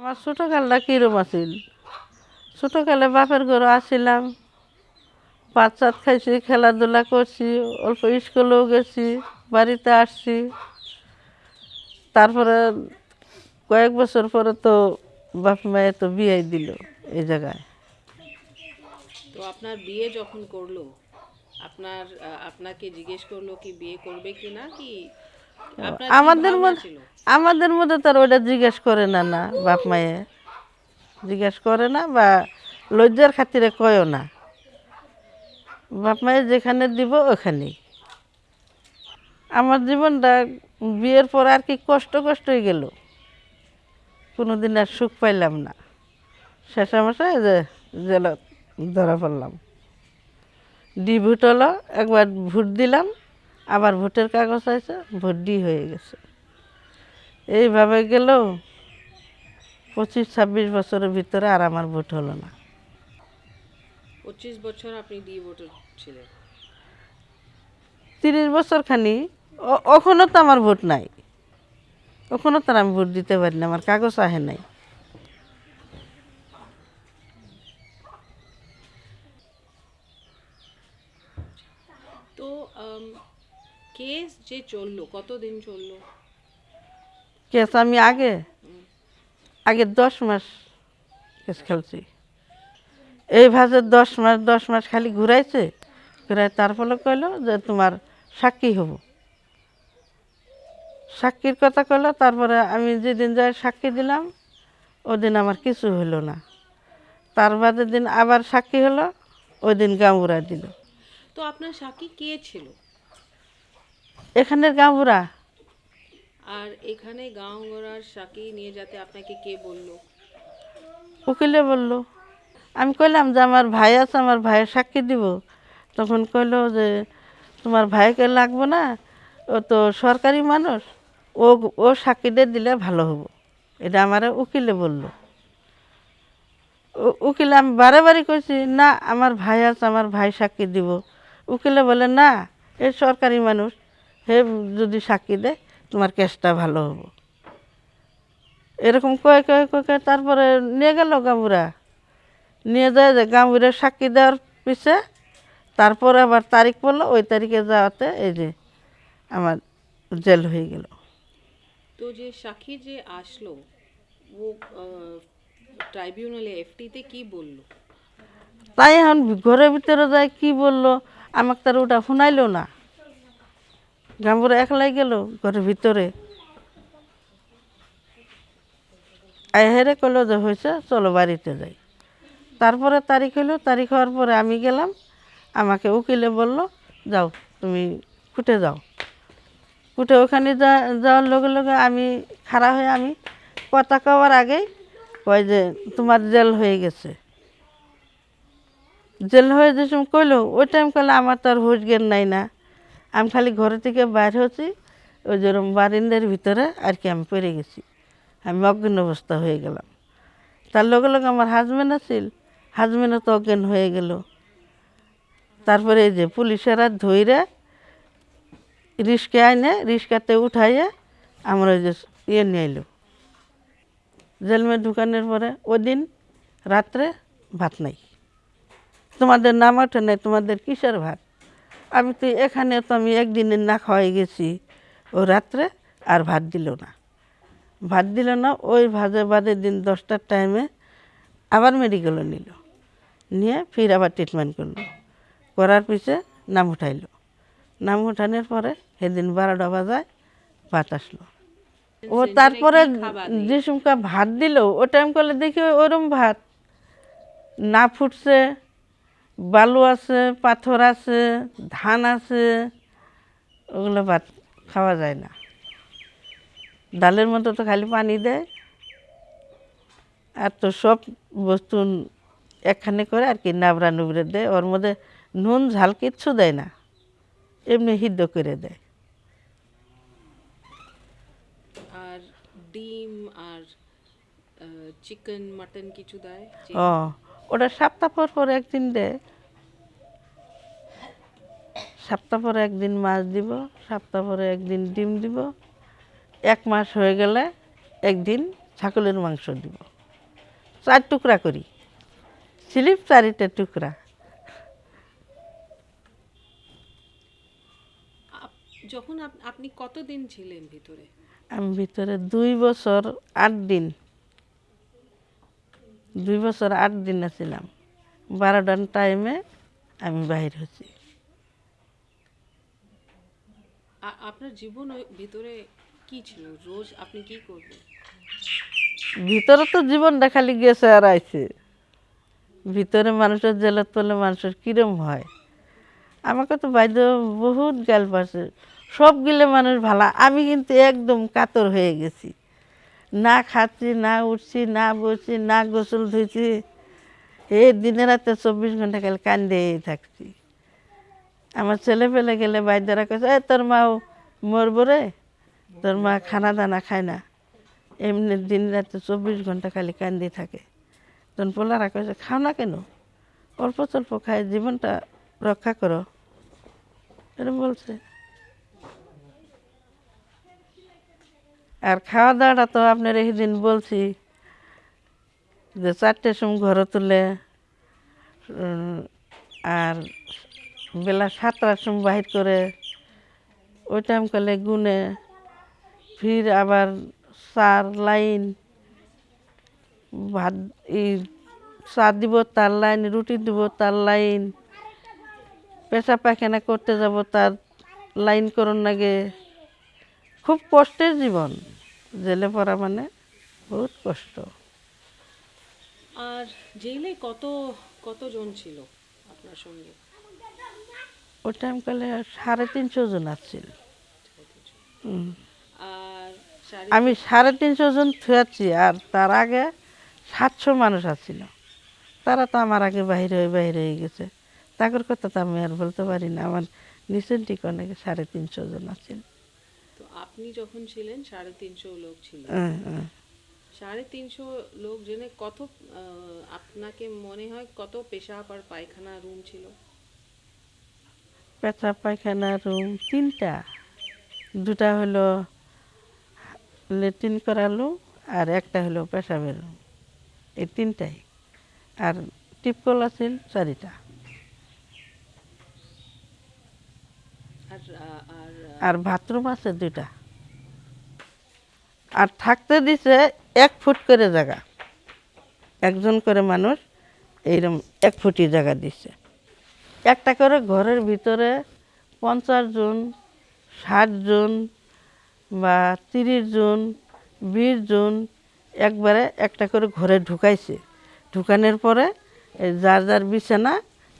আমার ছোটোকালটা কীরম আছিল? ছোটোকালে বাপের ঘরে আসছিলাম ভাত চাত খাইছি, খেলাধুলা করছি, অল্প স্কুলেও গেছি, বাড়িতে আসছি। তারপরে কয়েক বছর পরে তো বাপ মায়ে তো বিয়ে দিল এই জায়গায়। তো আপনার বিয়ে যখন করল, আপনার আপনাকে জিজ্ঞেস করল কি বিয়ে করবে কি না কি আমাদের আমাদের মধ্যে তার ওইটা জিজ্ঞেস করে না না বাপ মায়ে। জিজ্ঞেস করে না বা লজ্জার খাতিরে কয়ও না। বাপ মায়ে যেখানে দিব ওখানেই আমার জীবনটা বিয়ের পর আর কি কষ্ট কষ্টই গেল। কোনোদিন আর সুখ পাইলাম না। শেষামশাই যে জেলত ধরা পড়লাম। ডি ভোট হলো একবার ভোট দিলাম। আবার ভোটের কাগজ আছে ভোট ডি হয়ে গেছে। এইভাবে গেল পঁচিশ ছাব্বিশ বছরের ভিতরে আর আমার ভোট হলো না। পঁচিশ বছর আপনি ডি ভোটার ছিলেন? তিরিশ বছর খানি ওখানেও তো আমার ভোট নাই। ওখানেও তো আমি ভোট দিতে পারি না আমার কাগজ আহে নাই। তো কেস যে চলল কতদিন চলল? কেস আমি আগে আগে দশ মাস কেস খেলছি। এই ভাজে দশ মাস দশ মাস খালি ঘুরাইছে ঘুরাই তার ফলে কইলো যে তোমার সাক্ষী হব। সাক্ষীর কথা কইলো তারপরে আমি যেদিন যাই সাক্ষী দিলাম ওদিন আমার কিছু হলো না। তার বাদের দিন আবার সাক্ষী হলো ওই দিন গাঁবুরা দিল। তো আপনার সাক্ষী কে ছিল? এখানের গাঁবুরা আর এখানে গাঁও গড়ার সাক্ষী নিয়ে যাতে আপনাকে কে বলল? উকিলে বলল। আমি কইলাম যে আমার ভাই আছে আমার ভাইয়ের সাক্ষী দিব। তখন কইলো যে তোমার ভাইকে লাগবো না ও তো সরকারি মানুষ ও ও সাক্ষীদের দিলে ভালো হব। এটা আমার উকিলে বলল। উকিলে আমি বারে বারে কইছি না আমার ভাই আছে আমার ভাই সাক্ষী দিব। উকিলে বলে না এ সরকারি মানুষ। হে যদি সাক্ষী দেয় তোমার কেসটা ভালো হব। এরকম কয়ে কয়ে কয়ে কয়ে তারপরে নিয়ে গেল গামুরা নিয়ে যায় যে গামুরের সাক্ষী দেওয়ার পিছে তারপরে আবার তারিখ পড়ল ওই তারিখে যাওয়াতে এই যে আমার জেল হয়ে গেল। তো যে সাক্ষী যে আসলো ও ট্রাইব্যুনালে এফটিতে কি বলল? তাই এখন ঘরের ভিতরে যায় কি বলল? আমাকে তার ওটা শুনাইলো না। গামুরা একলাই গেল ঘরের ভিতরে। আই হেরে কইলো যে হয়েছে, চলো বাড়িতে যাই। তারপরে তারিখ হলো, তারিখ হওয়ার পরে আমি গেলাম, আমাকে উকিলে বলল, যাও, তুমি কুটে যাও। কুটে ওখানে যাওয়ার লগে লগে আমি, খাড়া হয়ে আমি কথা কওয়ার আগেই কয় যে, তোমার জেল হয়ে গেছে। জেল হয়ে যে সময় কইলো, ওই টাইম কইলে আমার তো আর হুশ নাই না। আমি খালি ঘর থেকে বাইর হচ্ছি ওই যেরকম বারিন্দার ভিতরে আর কি আমি পড়ে গেছি। আমি অজ্ঞান অবস্থা হয়ে গেলাম। তার লগে লগে আমার হাজব্যান্ড আছিল। হাজবেন্ডও তো অজ্ঞান হয়ে গেল। তারপরে এই যে পুলিশেরা ধইরে রিস্কে আইনে, রিস্কাতে উঠাইয়ে আমার ওই যে ইয়ে নিয়ে এলো জেলমে ঢুকানোর পরে ওই দিন রাত্রে ভাত নাই। তোমাদের নাম ওঠে নাই, তোমাদের কিসের ভাত? আমি তো এখানে তো আমি একদিনের না খাওয়াই গেছি। ও রাত্রে আর ভাত দিল না। ভাত দিল না ওই ভাজে বাদে দিন দশটার টাইমে আবার মেডিকেলে নিল। নিয়ে ফির আবার ট্রিটমেন্ট করল। করার পিছে নাম উঠাইলো। নাম উঠানোর পরে সেদিন বারোটা বাজায় ভাত আসলো। ও তারপরে যে সমকা ভাত দিল ও টাইম করলে দেখি ওরম ভাত। না ফুটছে বালু আছে পাথর আছে ধান আছে ওগুলো ভাত খাওয়া যায় না। ডালের মতো তো খালি পানি দেয়। আর তো সব বস্তু একখানে করে আর কি নাবড়া নুবড়ে দেয়। ওর মধ্যে নুন ঝাল কিচ্ছু দেয় না। এমনি সিদ্ধ করে দেয়। আর ডিম আর চিকেন মাটন কিছু দেয়? ও ওটা সপ্তাহ পর পর একদিন দেয় সপ্তাহ পরে একদিন মাছ দিব সপ্তাহ পরে একদিন ডিম দিব। এক মাস হয়ে গেলে একদিন ছাগলের মাংস দিব। চার টুকরা করি। স্লিপ চারিটা টুকরা। যখন আপ- আপনি কতদিন ছিলেন ভিতরে? আমি ভিতরে দুই বছর আট দিন। দুই বছর আট দিন ছিলাম বারোটার টাইমে আমি বাহির হচ্ছি আপনার জীবন ভিতরে কি ছিল? রোজ আপনি কি করবেন? ভিতরে তো জীবনটা খালি গেছে আর আইছে। ভিতরে মানুষের জেলার তলে মানুষের কিরম হয়? আমাকে তো বাইদ বহুত গাল পাশে সব গিলে মানুষ ভালো। আমি কিন্তু একদম কাতর হয়ে গেছি। না খাচ্ছি, না উঠছি, না বসছি, না গোসল ধুইছি। এই দিনে রাতে চব্বিশ ঘণ্টা খালি কান্দেই থাকছি। আমার ছেলে পেলে গেলে বাইদারা কাছে এ তোর মাও মরবো রে, তোর মা খানা দানা খায় না। এমনি দিন রাতে চব্বিশ ঘণ্টা খালি কান্দি থাকে। তখন পোলারা কয়েছে খাও না কেন? অল্প স্বল্প খায়, জীবনটা রক্ষা করো। এরকম বলছে। আর খাওয়া দাওয়াটা তো আপনার এই দিন বলছি যে চারটের সময় ঘরে তুলে আর বেলা সাতটার সময় বাহির করে ওই টাইম কালে গুনে, ফির আবার চার লাইন, ভাত, এই চা দিব তার লাইন, রুটি দিব তার লাইন পেশা পায়খানা করতে যাব তার লাইন করুন লাগে খুব কষ্টের জীবন। জেলে পড়া মানে বহুত কষ্ট। আর জেলে কত কতজন ছিল আপনার সঙ্গে? ওই টাইম কালে সাড়ে তিনশো জন আসছিল আমি সাড়ে তিনশো জন থুয়াচ্ছি আর তার আগে সাতশো মানুষ আসছিল তারা তো আমার আগে বাইরে হয়ে বাইরে হয়ে গেছে। তাদের কথা তো আমি আর বলতে পারি না। আমার নিচের দিকে অনেক সাড়ে তিনশো জন আছিল। তো আপনি যখন ছিলেন সাড়ে তিনশো লোক ছিল। হ্যাঁ, হ্যাঁ। সাড়ে তিনশো লোক জেনে কত আপনাকে মনে হয় কত পেশাব আর পায়খানা রুম ছিল? পেঁচা পায়খানা রুম তিনটা। দুটা হলো লেট্রিন করালো আর একটা হলো পেশাবের রুম। এই তিনটাই। আর টিপকল আছিল চারিটা। আর আর বাথরুম আছে দুইটা। আর থাকতে দিছে এক ফুট করে জায়গা। একজন করে মানুষ এইরকম এক ফুটি জায়গা দিছে। একটা করে ঘরের ভিতরে পঞ্চাশ জন, ষাট জন বা তিরিশ জন, বিশ জন একবারে একটা করে ঘরে ঢুকাইছে। ঢুকানোর পরে যার যার বিছানা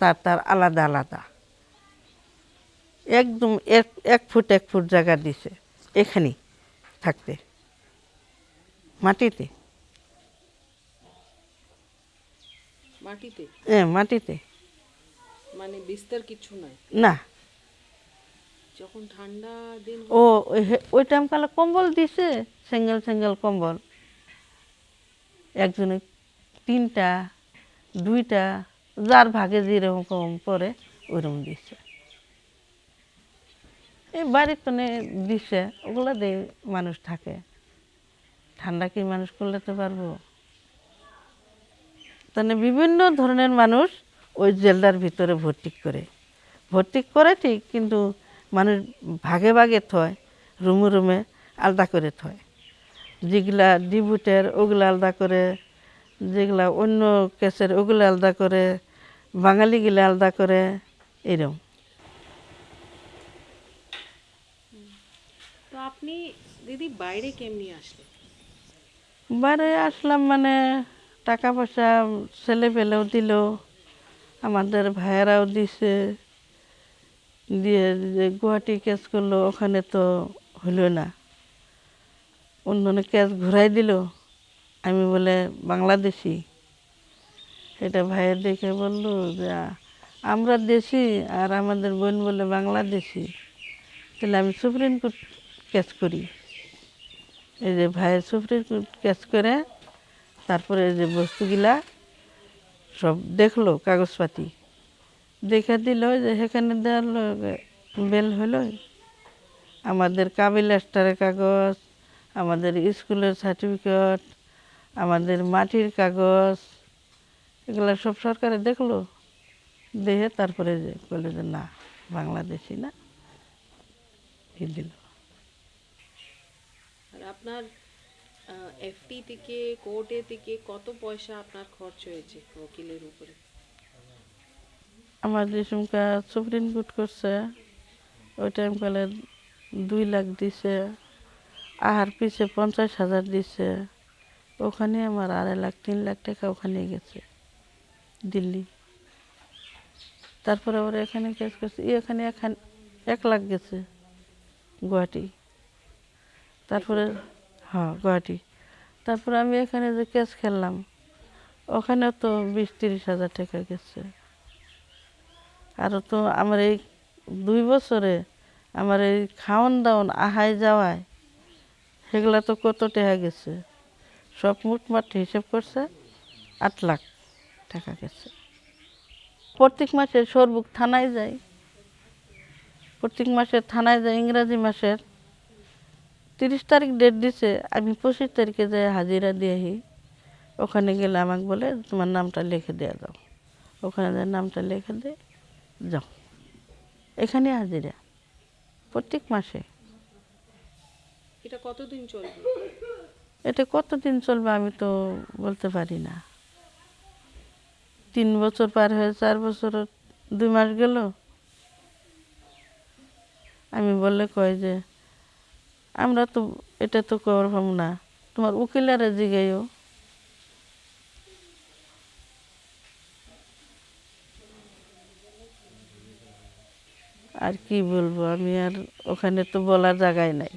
তার তার আলাদা আলাদা। একদম এক এক ফুট এক ফুট জায়গা দিছে এখানে থাকতে মাটিতে। মাটিতে? হ্যাঁ মাটিতে। মানে বিস্তর কিছু নাই? না। যখন ঠান্ডা দিন ও ওই টাইম কালে কম্বল দিছে সিঙ্গেল সিঙ্গেল কম্বল। একজনে তিনটা দুইটা যার ভাগে যেরকম পরে ওইরকম দিচ্ছে এই বাড়ির তো দিচ্ছে ওগুলো দিয়ে মানুষ থাকে। ঠান্ডা কি মানুষ করলেতে পারব? তাহলে বিভিন্ন ধরনের মানুষ ওই জেলদার ভিতরে ভর্তি করে। ভর্তি করে ঠিক, কিন্তু মানুষ ভাগে ভাগে থয়, রুমে রুমে আলাদা করে থয়। যেগুলা ডিবুটের, ওগুলো আলাদা করে, যেগুলা অন্য কেসের, ওগুলো আলাদা করে, বাঙালিগুলো আলাদা করে এরকম আপনি দিদি বাইরে কেমনি আসলেন? বাইরে আসলাম মানে টাকা পয়সা ছেলে পেলেও দিল, আমাদের ভাইয়েরাও দিছে, দিয়ে গুয়াহাটি কেস করল, ওখানে তো হলো না। অন্য কেস ঘুরাই দিল, আমি বলে বাংলাদেশি। এটা ভাইয়ের দেখে বলল যে, আমরা দেশি আর আমাদের বোন বলে বাংলাদেশি। তাহলে আমি সুপ্রিম কোর্ট কেস করি। এই যে ভাইয়ের কোর্ট কেস করে, তারপরে এই যে বস্তুগুলা সব দেখল, কাগজপাতি। দেখে দিল যে সেখানে দেওয়ার বেল হলো। আমাদের কাবিল স্টারের কাগজ, আমাদের স্কুলের সার্টিফিকেট আমাদের মাটির কাগজ, এগুলো সব সরকারে দেখল। দেখে তারপরে যে যে, না, বাংলাদেশি না। দিল। আপনার এফটি থেকে কোর্টে থেকে কত পয়সা আপনার খরচ হয়েছে উকিলের উপরে? আমার যে সুমকা সুপ্রিম কোর্ট করছে, ওই টাইম কালে দুই লাখ দিছে আহার পিছে পঞ্চাশ হাজার দিছে। ওখানে আমার আড়াই লাখ, তিন লাখ টাকা ওখানে গেছে, দিল্লি। তারপরে আবার এখানে কেস করছে, এখানে এখান, এক লাখ গেছে গুয়াহাটি। তারপরে হ্যাঁ গুয়াহাটি। তারপরে আমি এখানে যে কেস খেললাম ওখানে তো বিশ তিরিশ হাজার টাকা গেছে। আরও তো আমার এই দুই বছরে আমার এই খাওয়ান দাওয়ান আহাই যাওয়ায় সেগুলা তো কত টাকা গেছে? সব মুটমাট হিসেব করছে আট লাখ টাকা গেছে। প্রত্যেক মাসে সরবুক থানায় যাই প্রত্যেক মাসে থানায় যাই ইংরাজি মাসের তিরিশ তারিখ ডেট দিছে আমি পঁচিশ তারিখে যাই হাজিরা দিয়ে আহি ওখানে গেলে আমাকে বলে তোমার নামটা লিখে দেওয়া যাও ওখানে যাই নামটা লিখে দে যাও। এখানে হাজিরা প্রত্যেক মাসে। এটা কতদিন চলবে? এটা কতদিন চলবে আমি তো বলতে পারি না। তিন বছর পার হয়ে চার বছর দুই মাস গেল। আমি বললে কয় যে আমরা তো এটা তো করবাম না। তোমার উকিলারে জিগাইও। আর কি বলব, আমি আর ওখানে তো বলার জায়গায় নাই।